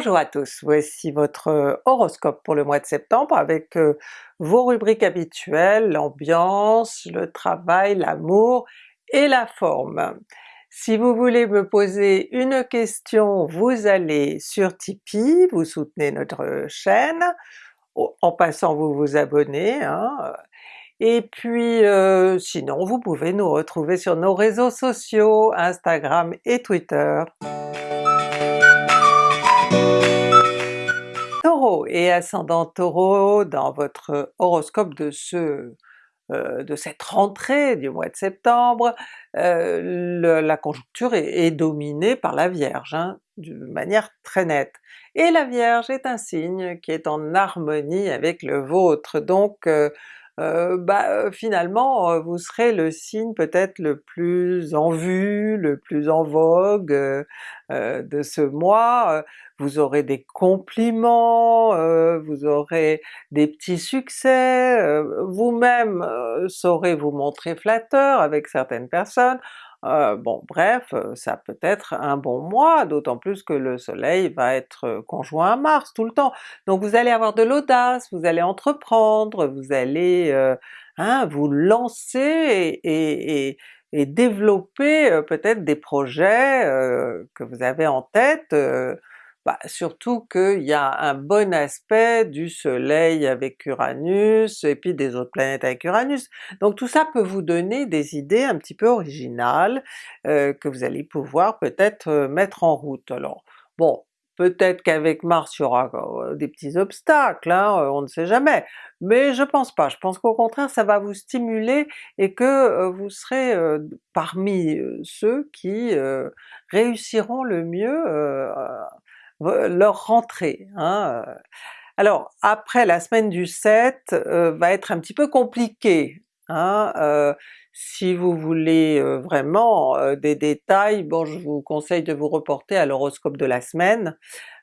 Bonjour à tous, voici votre horoscope pour le mois de septembre avec vos rubriques habituelles, l'ambiance, le travail, l'amour et la forme. Si vous voulez me poser une question, vous allez sur Tipeee, vous soutenez notre chaîne, en passant vous vous abonnez, hein. et puis sinon vous pouvez nous retrouver sur nos réseaux sociaux, Instagram et Twitter. Et ascendant Taureau, dans votre horoscope de ce euh, de cette rentrée du mois de septembre, euh, la conjoncture est, dominée par la Vierge, hein, de manière très nette. Et la Vierge est un signe qui est en harmonie avec le vôtre, donc euh, euh, bah, euh, finalement euh, vous serez le signe peut-être le plus en vue, le plus en vogue de ce mois, vous aurez des compliments, vous aurez des petits succès, vous-même saurez vous montrer flatteur avec certaines personnes, euh, bon bref, euh, ça peut être un bon mois, d'autant plus que le soleil va être euh, conjoint à Mars tout le temps. Donc vous allez avoir de l'audace, vous allez entreprendre, vous allez hein, vous lancer et, et développer peut-être des projets que vous avez en tête, bah, surtout qu'il y a un bon aspect du soleil avec Uranus et puis des autres planètes avec Uranus. Donc tout ça peut vous donner des idées un petit peu originales euh, que vous allez pouvoir peut-être euh, mettre en route. Alors bon, peut-être qu'avec Mars il y aura euh, des petits obstacles, hein, on ne sait jamais, mais je pense pas, je pense qu'au contraire ça va vous stimuler et que vous serez parmi ceux qui réussiront le mieux leur rentrée. Hein. Alors après la semaine du 7 euh, va être un petit peu compliqué. Hein, euh, si vous voulez euh, vraiment des détails, bon je vous conseille de vous reporter à l'horoscope de la semaine,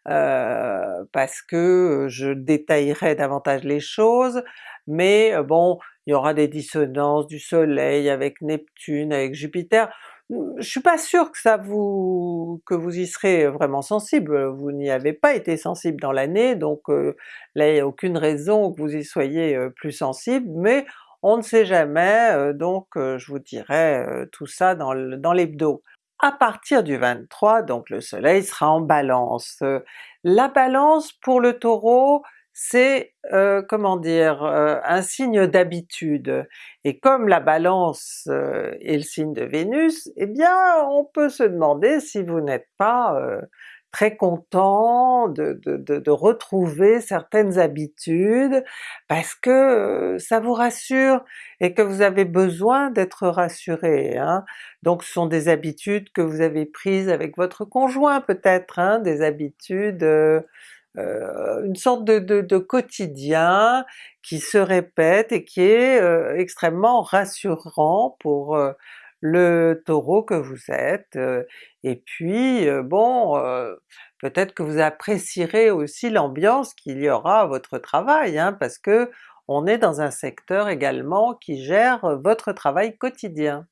parce que je détaillerai davantage les choses, mais bon il y aura des dissonances du soleil avec Neptune, avec Jupiter, je suis pas sûr que ça vous que vous y serez vraiment sensible, vous n'y avez pas été sensible dans l'année, donc là il n'y a aucune raison que vous y soyez plus sensible, mais on ne sait jamais, donc je vous dirai tout ça dans l'hebdo. À partir du 23, donc le soleil sera en Balance. La Balance pour le Taureau, c'est euh, comment dire, euh, un signe d'habitude. Et comme la Balance euh, est le signe de Vénus, eh bien on peut se demander si vous n'êtes pas très content de, de, retrouver certaines habitudes, parce que ça vous rassure et que vous avez besoin d'être rassuré. Hein. Donc ce sont des habitudes que vous avez prises avec votre conjoint peut-être, hein, des habitudes euh, une sorte de, quotidien qui se répète et qui est euh, extrêmement rassurant pour euh, le Taureau que vous êtes. et puis bon, peut-être que vous apprécierez aussi l'ambiance qu'il y aura à votre travail, hein, parce que on est dans un secteur également qui gère votre travail quotidien.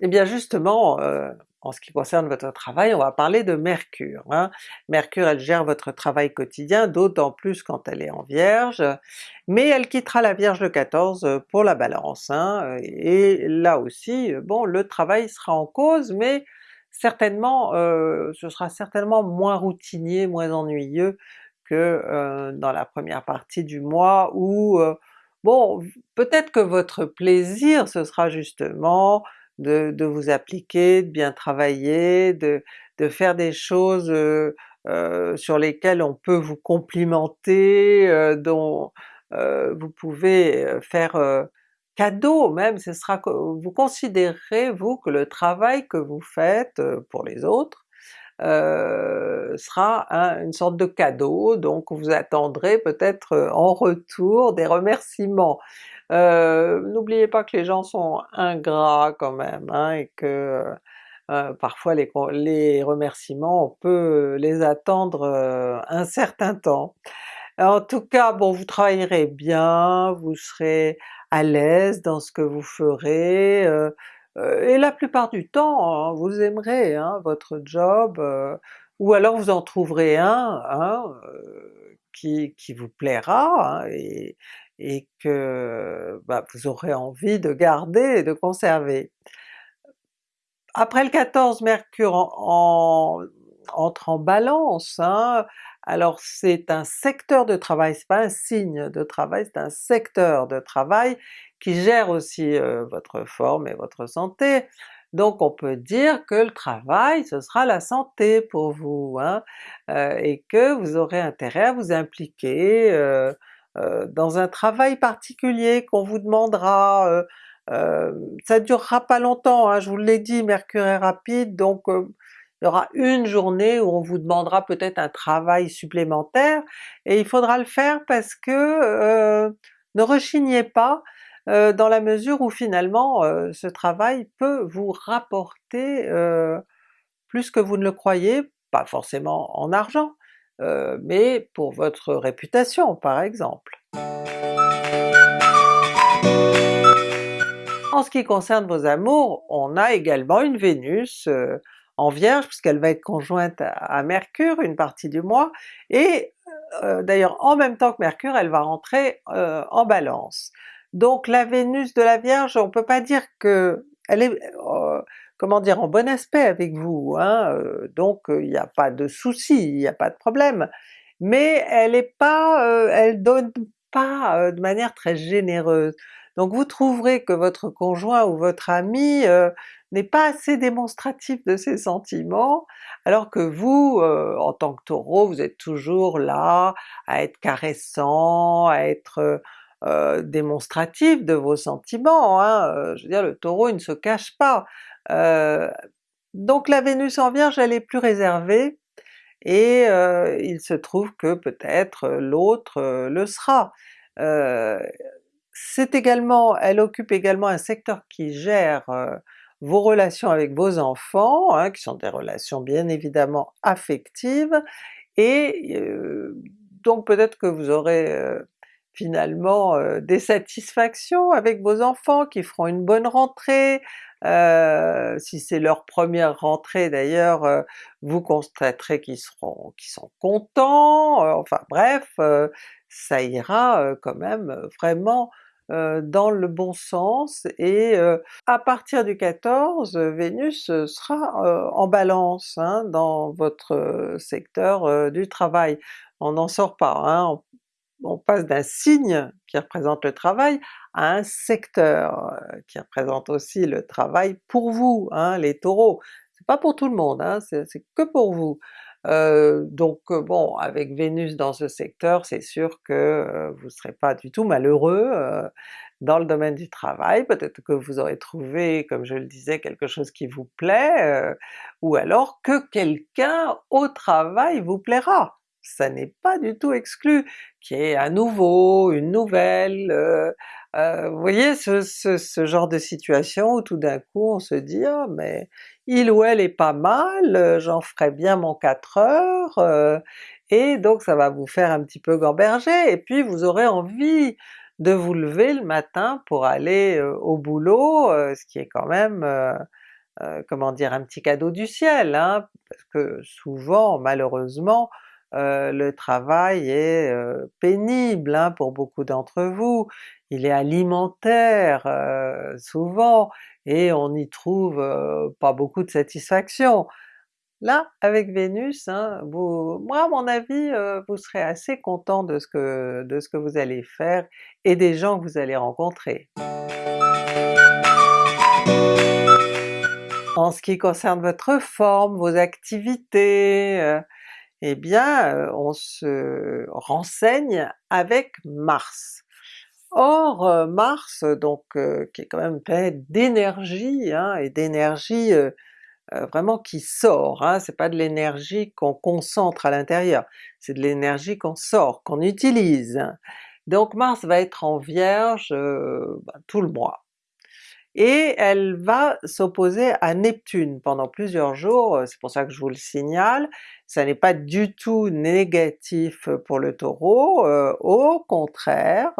Et eh bien justement, en ce qui concerne votre travail, on va parler de Mercure. Hein. Mercure elle gère votre travail quotidien, d'autant plus quand elle est en Vierge, mais elle quittera la Vierge le 14 pour la Balance, hein. et là aussi, bon le travail sera en cause, mais certainement, euh, ce sera certainement moins routinier, moins ennuyeux que euh, dans la première partie du mois où, euh, bon peut-être que votre plaisir ce sera justement de, vous appliquer, de bien travailler, de, faire des choses euh, euh, sur lesquelles on peut vous complimenter, euh, dont vous pouvez faire cadeau même, ce sera vous considérez vous que le travail que vous faites pour les autres sera une sorte de cadeau, donc vous attendrez peut-être en retour des remerciements. Euh, n'oubliez pas que les gens sont ingrats quand même, hein, et que euh, parfois les, les, remerciements, on peut les attendre euh, un certain temps. En tout cas, bon vous travaillerez bien, vous serez à l'aise dans ce que vous ferez, et la plupart du temps, hein, vous aimerez hein, votre job, ou alors vous en trouverez un hein, qui, qui, vous plaira et, et que bah, vous aurez envie de garder et de conserver. Après le 14, Mercure en, entre en Balance, hein, alors c'est un secteur de travail, c'est pas un signe de travail, c'est un secteur de travail qui gère aussi votre forme et votre santé. Donc on peut dire que le travail ce sera la santé pour vous, hein, et que vous aurez intérêt à vous impliquer dans un travail particulier qu'on vous demandera, ça durera pas longtemps, hein, je vous l'ai dit, Mercure est rapide, donc il y aura une journée où on vous demandera peut-être un travail supplémentaire, et il faudra le faire parce que ne rechignez pas, euh, dans la mesure où finalement euh, ce travail peut vous rapporter plus que vous ne le croyez, pas forcément en argent, mais pour votre réputation par exemple. En ce qui concerne vos amours, on a également une Vénus en Vierge, puisqu'elle va être conjointe à, Mercure une partie du mois, et euh, d'ailleurs en même temps que Mercure, elle va rentrer euh, en Balance. Donc la Vénus de la Vierge, on peut pas dire que elle est euh, comment dire en bon aspect avec vous, hein, donc il n'y a pas de souci, il n'y a pas de problème, mais elle est pas, elle donne pas de manière très généreuse. Donc vous trouverez que votre conjoint ou votre ami n'est pas assez démonstratif de ses sentiments, alors que vous, euh, en tant que Taureau, vous êtes toujours là à être caressant, à être euh, démonstratif de vos sentiments, hein. Euh, je veux dire le Taureau il ne se cache pas. donc la Vénus en Vierge elle est plus réservée, et il se trouve que peut-être l'autre le sera. c'est également, elle occupe également un secteur qui gère vos relations avec vos enfants, hein, qui sont des relations bien évidemment affectives, et donc peut-être que vous aurez finalement des satisfactions avec vos enfants qui feront une bonne rentrée, si c'est leur première rentrée d'ailleurs, vous constaterez qu'ils seront qu'ils sont contents, enfin bref, ça ira quand même vraiment euh, dans le bon sens, et euh, à partir du 14, Vénus sera euh, en Balance hein, dans votre secteur du travail. On n'en sort pas, hein, passe d'un signe qui représente le travail à un secteur qui représente aussi le travail pour vous, hein, les Taureaux. C'est pas pour tout le monde, c'est que pour vous. Euh, donc bon, avec Vénus dans ce secteur, c'est sûr que vous ne serez pas du tout malheureux dans le domaine du travail, peut-être que vous aurez trouvé, comme je le disais, quelque chose qui vous plaît, ou alors que quelqu'un au travail vous plaira. Ça n'est pas du tout exclu qu'il y ait un nouveau, une nouvelle, vous voyez ce, ce, genre de situation où tout d'un coup on se dit ah mais il ou elle est pas mal, euh, j'en ferai bien mon 4 heures, euh, et donc ça va vous faire un petit peu gamberger, et puis vous aurez envie de vous lever le matin pour aller euh, au boulot, ce qui est quand même, comment dire, un petit cadeau du ciel, hein, parce que souvent malheureusement le travail est pénible hein, pour beaucoup d'entre vous, il est alimentaire souvent, et on n'y trouve pas beaucoup de satisfaction. Là, avec Vénus, hein, moi à mon avis, vous serez assez content de ce, que, de ce que vous allez faire et des gens que vous allez rencontrer. En ce qui concerne votre forme, vos activités, eh bien on se renseigne avec Mars. Or euh, Mars, donc euh, qui est quand même une d'énergie, hein, et d'énergie euh, vraiment qui sort, hein, c'est pas de l'énergie qu'on concentre à l'intérieur, c'est de l'énergie qu'on sort, qu'on utilise. Donc Mars va être en Vierge bah, tout le mois. Et elle va s'opposer à Neptune pendant plusieurs jours, c'est pour ça que je vous le signale, ça n'est pas du tout négatif pour le Taureau, au contraire,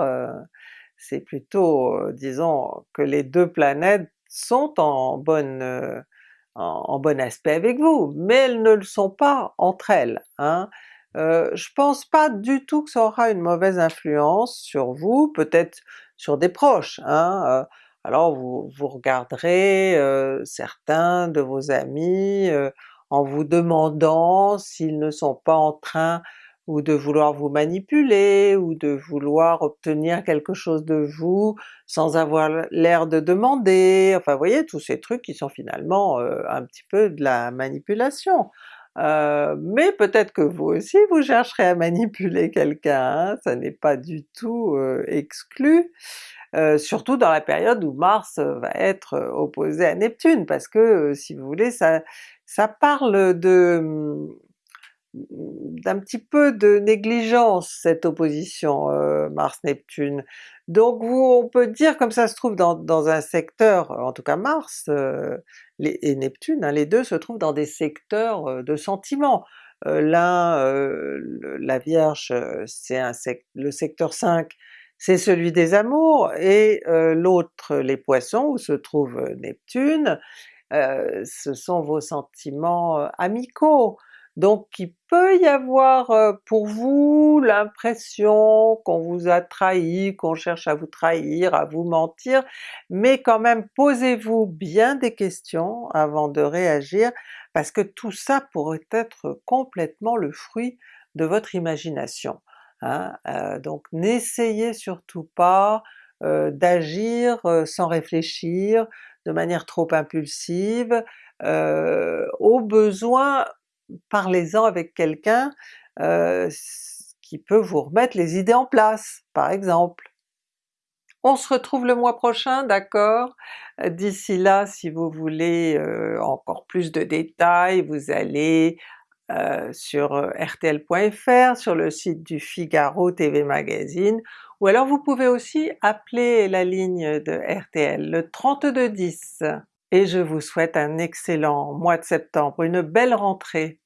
c'est plutôt, disons, que les deux planètes sont en en, bon aspect avec vous, mais elles ne le sont pas entre elles. Hein. je pense pas du tout que ça aura une mauvaise influence sur vous, peut-être sur des proches. Hein. Alors vous, vous regarderez certains de vos amis en vous demandant s'ils ne sont pas en train ou de vouloir vous manipuler, ou de vouloir obtenir quelque chose de vous sans avoir l'air de demander, enfin vous voyez tous ces trucs qui sont finalement euh, un petit peu de la manipulation. Euh, mais peut-être que vous aussi vous chercherez à manipuler quelqu'un, hein, ça n'est pas du tout euh, exclu, surtout dans la période où Mars va être opposé à Neptune, parce que si vous voulez ça, parle de d'un petit peu de négligence cette opposition euh, Mars-Neptune. Donc on peut dire comme ça se trouve dans, un secteur, en tout cas Mars euh, et Neptune, hein, les deux se trouvent dans des secteurs euh, de sentiments. L'un, la Vierge, c'est le secteur 5, c'est celui des amours, et l'autre, les Poissons, où se trouve Neptune, ce sont vos sentiments amicaux. Donc il peut y avoir pour vous l'impression qu'on vous a trahi, qu'on cherche à vous trahir, à vous mentir, mais quand même posez-vous bien des questions avant de réagir, parce que tout ça pourrait être complètement le fruit de votre imagination. Hein. donc n'essayez surtout pas d'agir sans réfléchir, de manière trop impulsive, au besoin parlez-en avec quelqu'un qui peut vous remettre les idées en place, par exemple. On se retrouve le mois prochain, d'accord? D'ici là, si vous voulez encore plus de détails, vous allez sur rtl.fr, sur le site du Figaro TV Magazine, ou alors vous pouvez aussi appeler la ligne de RTL, le 3210 et je vous souhaite un excellent mois de septembre, une belle rentrée!